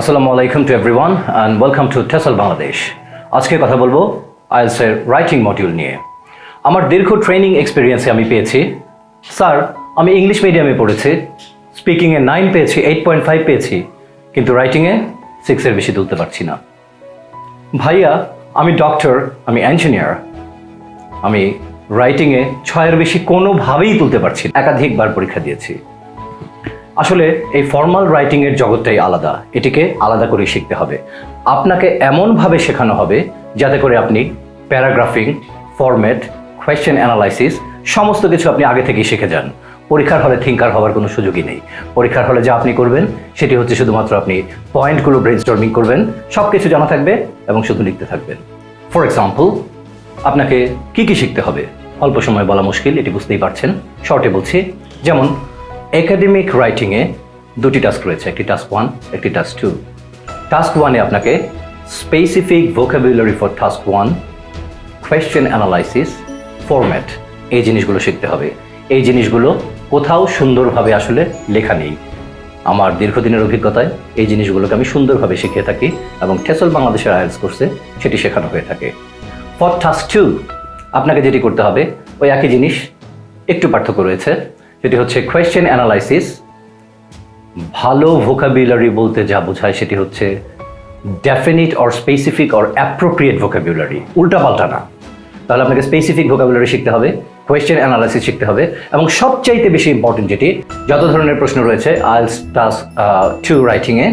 আসসালামু আলাইকুম to everyone and welcome to TESOL Bangladesh আজকে কথা বলব আইএলসের রাইটিং মডিউল নিয়ে। আমার দীর্ঘ ট্রেনিং এক্সপিরিয়েন্সে আমি পেয়েছি। স্যার, আমি ইংলিশ মিডিয়ামে পড়েছি। স্পিকিংয়ে নাইন পেয়েছি এইট পয়েন্ট ফাইভ পেয়েছি। কিন্তু রাইটিংয়ে সিক্সের বেশি তুলতে পারছি না। ভাইয়া, আমি ডক্টর আমি ইঞ্জিনিয়ার আমি রাইটিংয়ে ছয়ের বেশি কোনোভাবেই তুলতে পারছি একাধিকবার পরীক্ষা দিয়েছি। আসলে এই ফর্মাল রাইটিংয়ের জগৎটাই আলাদা। এটিকে আলাদা করে শিখতে হবে। আপনাকে এমনভাবে শেখানো হবে যাতে করে আপনি প্যারাগ্রাফিং ফরম্যাট কোয়েশ্চেন অ্যানালাইসিস সমস্ত কিছু আপনি আগে থেকেই শিখে যান। পরীক্ষার হলে থিঙ্কার হওয়ার কোনো সুযোগই নেই। পরীক্ষার হলে যা আপনি করবেন, সেটি হচ্ছে শুধুমাত্র আপনি পয়েন্টগুলো ব্রেনস্টর্মিং করবেন সব কিছু জানা থাকবে এবং শুধু লিখতে থাকবেন। ফর এক্সাম্পল আপনাকে কি কি শিখতে হবে? অল্প সময় বলা মুশকিল, এটি বুঝতেই পারছেন। শর্টে বলছি, যেমন একাডেমিক রাইটিংয়ে দুটি টাস্ক রয়েছে, একটি টাস্ক ওয়ান একটি টাস্ক টু টাস্ক ওয়ানে আপনাকে specific vocabulary for task one question analysis format এই জিনিসগুলো শিখতে হবে। এই জিনিসগুলো কোথাও সুন্দরভাবে আসলে লেখা নেই। আমার দীর্ঘদিনের অভিজ্ঞতায় এই জিনিসগুলোকে আমি সুন্দরভাবে শিখিয়ে থাকি এবং টেসল বাংলাদেশের আয়েলস কোর্সে সেটি শেখানো হয়ে থাকে। ফর টাস্ক টু আপনাকে যেটি করতে হবে, ওই একই জিনিস, একটু পার্থক্য রয়েছে। যেটি হচ্ছে কোয়েশ্চেন অ্যানালাইসিস ভালো ভোকাবুলারি বলতে যা বোঝায় সেটি হচ্ছে definite or specific or appropriate vocabulary উল্টাপাল্টা না। তাহলে আপনাকে স্পেসিফিক ভোকাবুলারি শিখতে হবে কোয়েশ্চেন অ্যানালাইসিস শিখতে হবে, এবং সবচাইতে বেশি ইম্পর্টেন্ট যেটি, যত ধরনের প্রশ্ন রয়েছে আইলস টাস্ক টু রাইটিংয়ে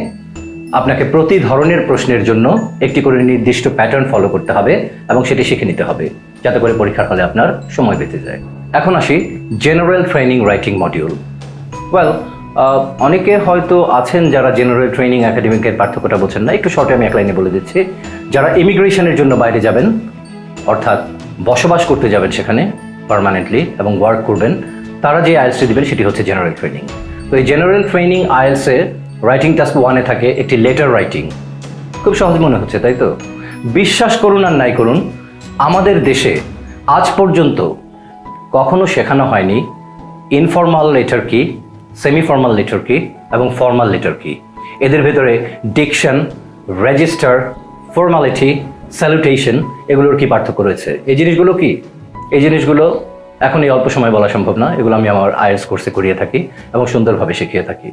আপনাকে প্রতি ধরনের প্রশ্নের জন্য একটি করে নির্দিষ্ট প্যাটার্ন ফলো করতে হবে, এবং সেটি শিখে নিতে হবে, যাতে করে পরীক্ষার হলে আপনার সময় বেঁচে যায়। এখন আসি general training writing module well অনেকে হয়তো আছেন যারা জেনারেল ট্রেনিং একাডেমিকের পার্থক্যটা বলছেন না, একটু শর্টে আমি এক লাইনে বলে দিচ্ছি। যারা ইমিগ্রেশনের জন্য বাইরে যাবেন, অর্থাৎ বসবাস করতে যাবেন সেখানে পার্মানেন্টলি এবং ওয়ার্ক করবেন, তারা যে আইএলসটি দেবেন সেটি হচ্ছে জেনারেল ট্রেনিং তো এই জেনারেল ট্রেনিং আইএলসে রাইটিং টাস্ক ওয়ানে থাকে একটি লেটার রাইটিং খুব সহজ মনে হচ্ছে, তাই তো? বিশ্বাস করুন আর নাই করুন, আমাদের দেশে আজ পর্যন্ত কখনো শেখানো হয়নি। ইনফর্মাল লেটার কি সেমি ফর্মাল লেটার কি এবং ফর্মাল লেটার কি? এদের ভেতরে ডিকশন রেজিস্টার ফর্মালিটি স্যালুটেশন এগুলোর কি পার্থক্য রয়েছে? এই জিনিসগুলো কি? এই জিনিসগুলো এখন এই অল্প সময় বলা সম্ভব না, এগুলো আমি আমার আইএলস কোর্সে করিয়ে থাকি এবং সুন্দরভাবে শিখিয়ে থাকি।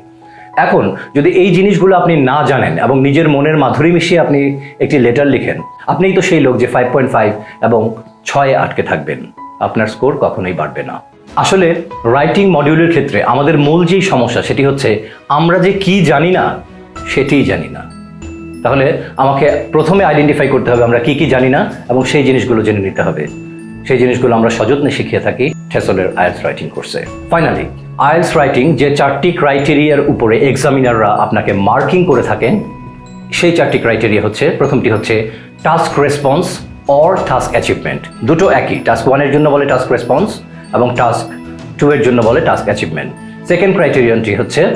এখন, যদি এই জিনিসগুলো আপনি না জানেন এবং নিজের মনের মাধুরী মিশিয়ে আপনি একটি লেটার লিখেন, আপনিই তো সেই লোক যে ফাইভ পয়েন্ট ফাইভ এবং ছয়ে আটকে থাকবেন। আপনার স্কোর কখনোই বাড়বে না। আসলে রাইটিং মডিউলের ক্ষেত্রে আমাদের মূল যেই সমস্যা সেটি হচ্ছে আমরা যে কি জানি না, সেটিই জানি না। তাহলে আমাকে প্রথমে আইডেন্টিফাই করতে হবে আমরা কি কি জানি না এবং সেই জিনিসগুলো জেনে নিতে হবে। সেই জিনিসগুলো আমরা সযত্নে শিখিয়ে থাকি ঠেসলের আয়েলস রাইটিং কোর্সে। ফাইনালি আয়েলস রাইটিং যে চারটি ক্রাইটেরিয়ার উপরে এক্সামিনাররা আপনাকে মার্কিং করে থাকেন, সেই চারটি ক্রাইটেরিয়া হচ্ছে, প্রথমটি হচ্ছে task response or task achievement দুটো একই টাস্ক ওয়ানের জন্য বলে টাস্ক রেসপন্স এবং টাস্ক টু এর জন্য বলে টাস্ক অ্যাচিভমেন্ট সেকেন্ড ক্রাইটেরিয়ানটি হচ্ছে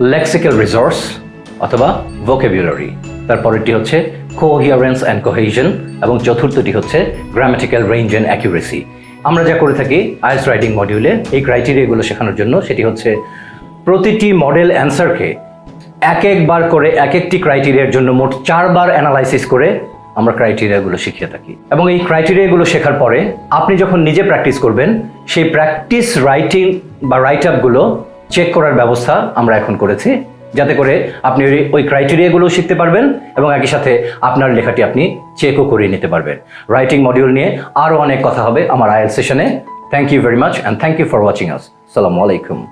লেক্সিক্যাল রিসোর্স অথবা ভোকেবুলারি তারপরেরটি হচ্ছে কোহিয়ারেন্স অ্যান্ড কোহেশন এবং চতুর্থটি হচ্ছে গ্রামেটিক্যাল রেঞ্জ অ্যান্ড অ্যাকিউরেসি আমরা যা করে থাকি আইস রাইটিং মডিউলে এই ক্রাইটেরিয়াগুলো শেখানোর জন্য, সেটি হচ্ছে প্রতিটি মডেল অ্যান্সারকে এক একবার করে এক একটি ক্রাইটেরিয়ার জন্য মোট চারবার অ্যানালাইসিস করে আমরা ক্রাইটেরিয়াগুলো শিখিয়ে থাকি। এবং এই ক্রাইটেরিয়াগুলো শেখার পরে আপনি যখন নিজে প্র্যাকটিস করবেন, সেই প্র্যাকটিস রাইটিং বা রাইট আপগুলো চেক করার ব্যবস্থা আমরা এখন করেছি। যাতে করে আপনি ওই- ক্রাইটেরিয়াগুলো শিখতে পারবেন এবং একই সাথে আপনার লেখাটি আপনি চেকও করিয়ে নিতে পারবেন। রাইটিং মডিউল নিয়ে আরও অনেক কথা হবে আমার আয়েল সেশনে thank you very much and thank you for watching us সালামু আলাইকুম